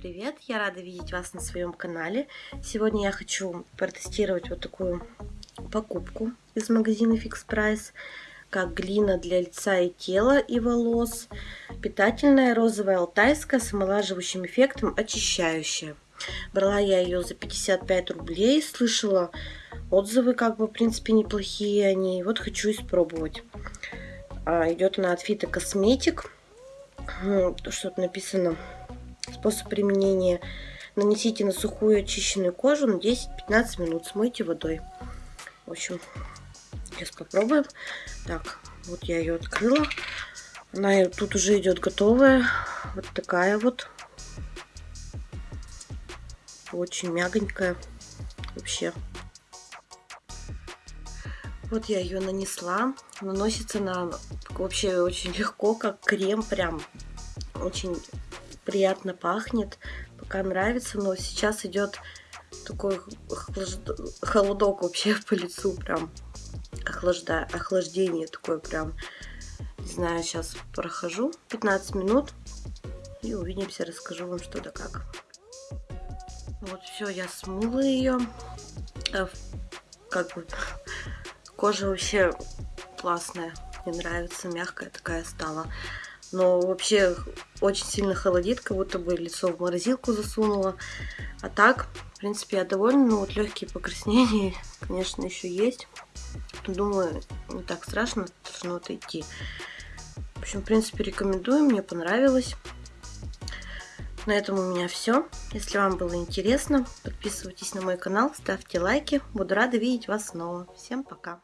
привет! Я рада видеть вас на своем канале. Сегодня я хочу протестировать вот такую покупку из магазина Fix Price, как глина для лица и тела и волос, питательная розовая алтайская с омолаживающим эффектом, очищающая. Брала я ее за 55 рублей, слышала отзывы, как бы, в принципе, неплохие они. Вот хочу испробовать. А, идет она от Фито Косметик. Что-то написано Способ применения. Нанесите на сухую очищенную кожу на 10-15 минут. Смойте водой. В общем, сейчас попробуем. Так, вот я ее открыла. Она тут уже идет готовая. Вот такая вот. Очень мягонькая. Вообще. Вот я ее нанесла. Наносится она вообще очень легко, как крем. Прям очень приятно пахнет, пока нравится, но сейчас идет такой холодок вообще по лицу, прям охлажда... охлаждение такое прям. Не знаю, сейчас прохожу 15 минут и увидимся, расскажу вам что да как. Вот все, я смыла ее. Э, как бы кожа вообще классная, мне нравится, мягкая такая стала. Но вообще очень сильно холодит, как будто бы лицо в морозилку засунула. А так, в принципе, я довольна. Но вот легкие покраснения, конечно, еще есть. Думаю, не так страшно, должно отойти. В общем, в принципе, рекомендую, мне понравилось. На этом у меня все. Если вам было интересно, подписывайтесь на мой канал, ставьте лайки. Буду рада видеть вас снова. Всем пока!